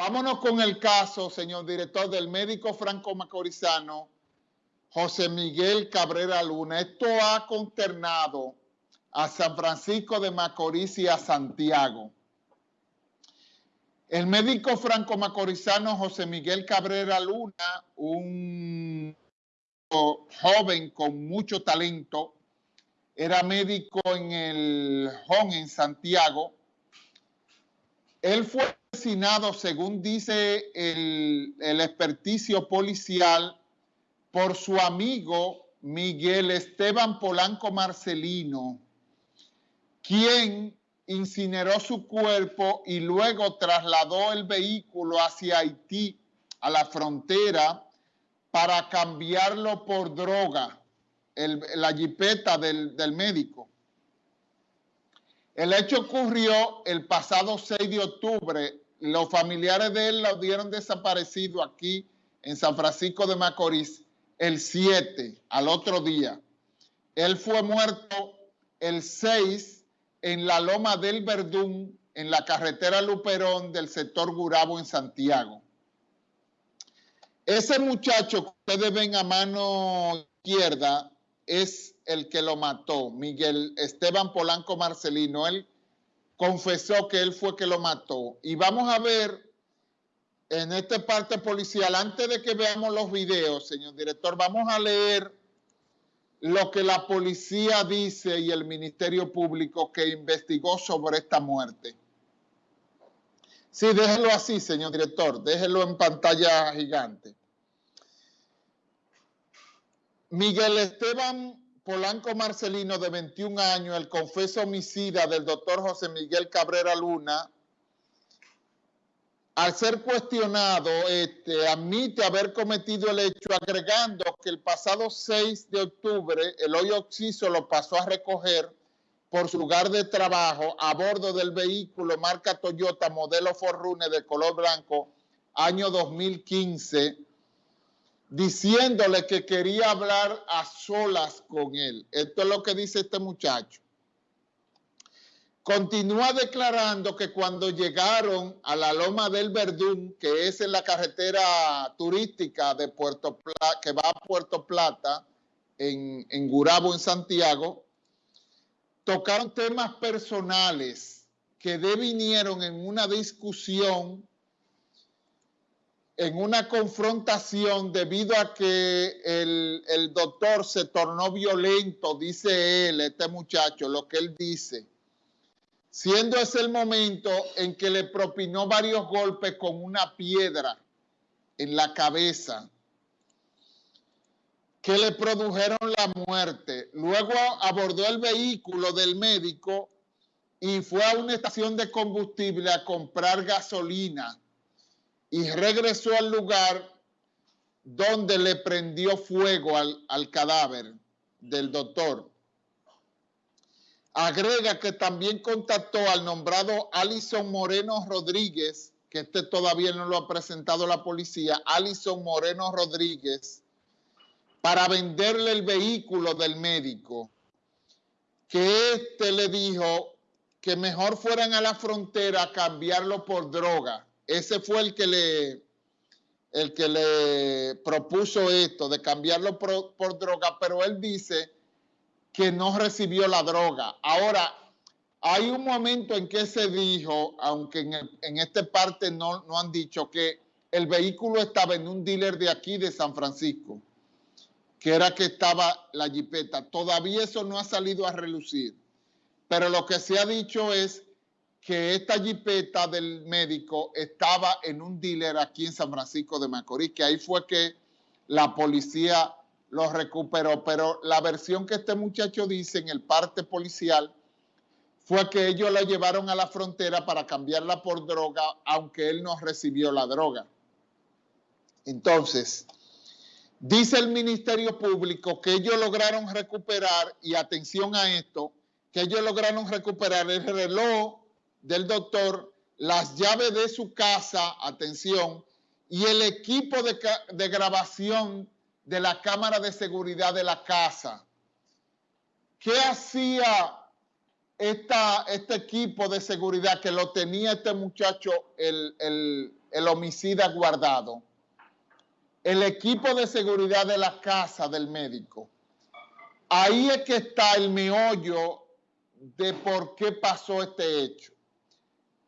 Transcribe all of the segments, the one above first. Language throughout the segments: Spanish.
Vámonos con el caso, señor director, del médico franco-macorizano José Miguel Cabrera Luna. Esto ha consternado a San Francisco de Macorís y a Santiago. El médico franco-macorizano José Miguel Cabrera Luna, un joven con mucho talento, era médico en el HON en Santiago. Él fue asesinado, según dice el, experticio policial, por su amigo Miguel Esteban Polanco Marcelino, quien incineró su cuerpo y luego trasladó el vehículo hacia Haití, a la frontera, para cambiarlo por droga, la jipeta del, del médico. El hecho ocurrió el pasado 6 de octubre los familiares de él lo dieron desaparecido aquí en San Francisco de Macorís el 7, al otro día. Él fue muerto el 6 en la Loma del Verdún, en la carretera Luperón del sector Gurabo en Santiago. Ese muchacho que ustedes ven a mano izquierda es el que lo mató, Miguel Esteban Polanco Marcelino. Él confesó que él fue que lo mató. Y vamos a ver en esta parte policial, antes de que veamos los videos, señor director, vamos a leer lo que la policía dice y el Ministerio Público que investigó sobre esta muerte. Sí, déjelo así, señor director, déjelo en pantalla gigante. Miguel Esteban Polanco Marcelino, de 21 años, el confeso homicida del doctor José Miguel Cabrera Luna, al ser cuestionado, este, admite haber cometido el hecho, agregando que el pasado 6 de octubre el hoyo oxiso lo pasó a recoger por su lugar de trabajo a bordo del vehículo marca Toyota modelo Forrune de color blanco, año 2015, diciéndole que quería hablar a solas con él. Esto es lo que dice este muchacho. Continúa declarando que cuando llegaron a la Loma del Verdún, que es en la carretera turística de Puerto Plata, que va a Puerto Plata, en, en Gurabo, en Santiago, tocaron temas personales que devinieron en una discusión en una confrontación debido a que el, doctor se tornó violento, dice él, este muchacho, lo que él dice, siendo ese el momento en que le propinó varios golpes con una piedra en la cabeza que le produjeron la muerte. Luego abordó el vehículo del médico y fue a una estación de combustible a comprar gasolina y regresó al lugar donde le prendió fuego al, cadáver del doctor. Agrega que también contactó al nombrado Alison Moreno Rodríguez, que este todavía no lo ha presentado la policía, Alison Moreno Rodríguez, para venderle el vehículo del médico, que éste le dijo que mejor fueran a la frontera a cambiarlo por droga ese fue el que le, el que le propuso esto de cambiarlo por, droga, pero él dice que no recibió la droga. Ahora, hay un momento en que se dijo, aunque en, esta parte no, no han dicho, que el vehículo estaba en un dealer de aquí, de San Francisco, que era que estaba la jipeta. Todavía eso no ha salido a relucir. Pero lo que se ha dicho es que esta jipeta del médico estaba en un dealer aquí en San Francisco de Macorís, que ahí fue que la policía lo recuperó. Pero la versión que este muchacho dice en el parte policial fue que ellos la llevaron a la frontera para cambiarla por droga, aunque él no recibió la droga. Entonces, dice el Ministerio Público que ellos lograron recuperar, y atención a esto, que ellos lograron recuperar el reloj del doctor, las llaves de su casa, atención, y el equipo de, grabación de la cámara de seguridad de la casa. ¿Qué hacía esta, este equipo de seguridad que lo tenía este muchacho, el, el homicida guardado, el equipo de seguridad de la casa del médico. Ahí es que está el meollo de por qué pasó este hecho,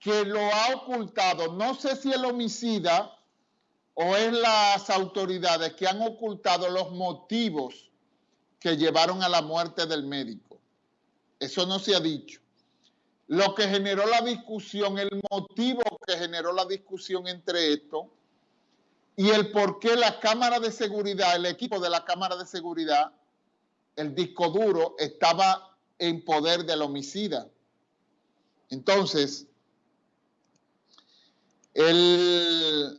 que lo ha ocultado, no sé si el homicida o es las autoridades que han ocultado los motivos que llevaron a la muerte del médico. Eso no se ha dicho. Lo que generó la discusión, el motivo que generó la discusión entre esto y el por qué la cámara de seguridad, el equipo de la cámara de seguridad, el disco duro estaba en poder del homicida. Entonces, en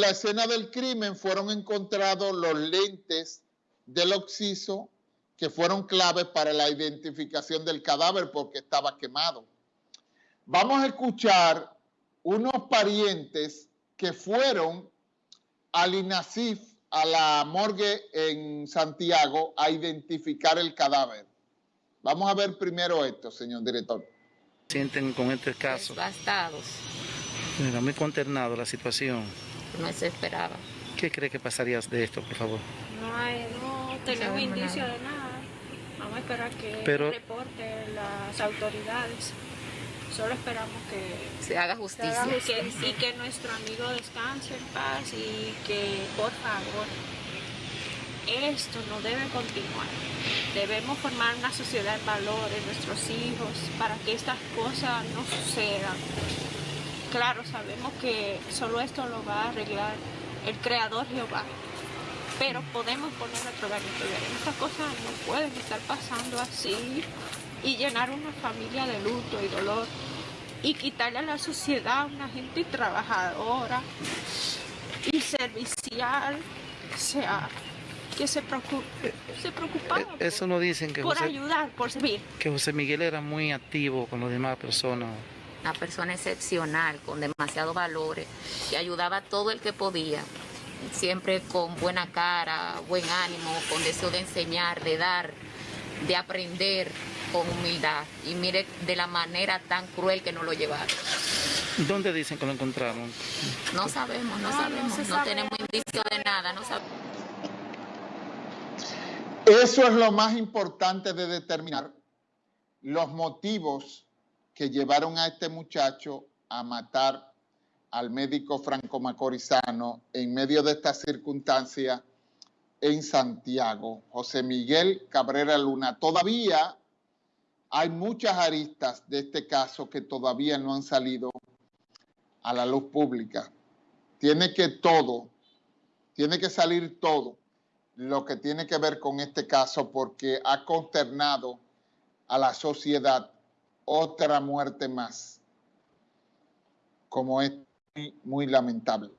la escena del crimen fueron encontrados los lentes del occiso que fueron claves para la identificación del cadáver porque estaba quemado. Vamos a escuchar unos parientes que fueron al INASIF, a la morgue en Santiago, a identificar el cadáver. Vamos a ver primero esto, señor director. Sienten con este caso. Bastados. Era muy consternado la situación no se esperaba. ¿Qué cree que pasaría de esto, por favor? No hay, no tenemos indicio de nada. Vamos a esperar que Pero, reporte las autoridades. Solo esperamos que se haga justicia. Se haga y que nuestro amigo descanse en paz y que, por favor, esto no debe continuar. Debemos formar una sociedad en valores, nuestros hijos, para que estas cosas no sucedan claro, sabemos que solo esto lo va a arreglar el Creador Jehová. Pero podemos poner nuestro granito de arena. Estas cosas no pueden estar pasando así y llenar una familia de luto y dolor y quitarle a la sociedad una gente trabajadora y servicial, sea, que se, se preocupaba eh, Eso no dicen que por ayudar, por servir. Que José Miguel era muy activo con las demás personas una persona excepcional, con demasiados valores, que ayudaba a todo el que podía, siempre con buena cara, buen ánimo, con deseo de enseñar, de dar, de aprender con humildad. Y mire de la manera tan cruel que nos lo llevaron. ¿Dónde dicen que lo encontraron? No sabemos, no, sabemos, no, tenemos indicio de nada, no sabemos. Eso es lo más importante de determinar los motivos que llevaron a este muchacho a matar al médico Franco Macorizano en medio de esta circunstancia en Santiago. José Miguel Cabrera Luna. Todavía hay muchas aristas de este caso que todavía no han salido a la luz pública. Tiene que todo, tiene que salir todo lo que tiene que ver con este caso porque ha consternado a la sociedad otra muerte más, como es muy, lamentable.